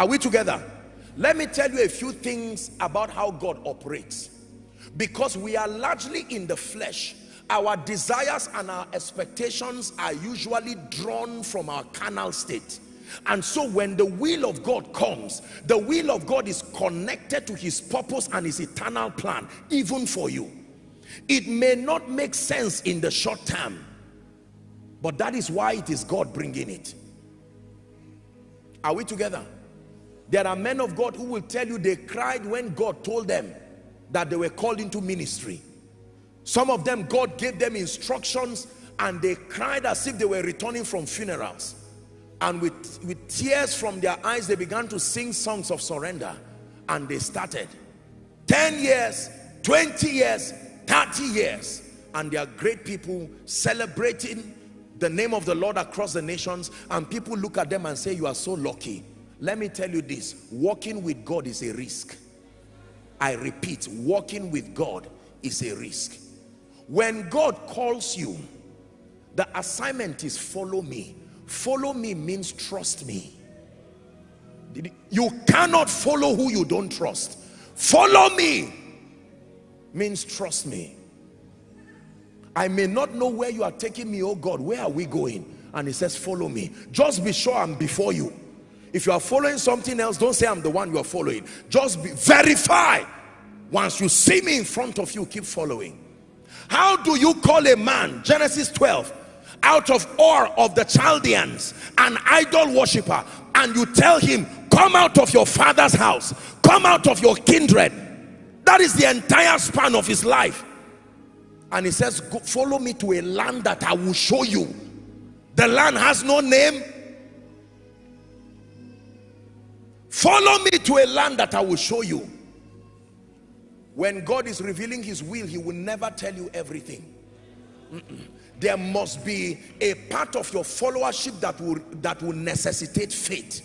Are we together? Let me tell you a few things about how God operates. Because we are largely in the flesh, our desires and our expectations are usually drawn from our carnal state. And so when the will of God comes, the will of God is connected to his purpose and his eternal plan, even for you. It may not make sense in the short term, but that is why it is God bringing it. Are we together? There are men of God who will tell you they cried when God told them that they were called into ministry. Some of them, God gave them instructions and they cried as if they were returning from funerals. And with, with tears from their eyes, they began to sing songs of surrender. And they started. 10 years, 20 years, 30 years. And they are great people celebrating the name of the Lord across the nations. And people look at them and say, you are so lucky. Let me tell you this, walking with God is a risk. I repeat, walking with God is a risk. When God calls you, the assignment is follow me. Follow me means trust me. You cannot follow who you don't trust. Follow me means trust me. I may not know where you are taking me, oh God, where are we going? And he says, follow me. Just be sure I'm before you. If you are following something else, don't say I'm the one you are following. Just be, verify. Once you see me in front of you, keep following. How do you call a man, Genesis 12, out of Ur of the Chaldeans, an idol worshiper, and you tell him, come out of your father's house, come out of your kindred. That is the entire span of his life. And he says, follow me to a land that I will show you. The land has no name, Follow me to a land that I will show you. When God is revealing his will, he will never tell you everything. Mm -mm. There must be a part of your followership that will, that will necessitate faith.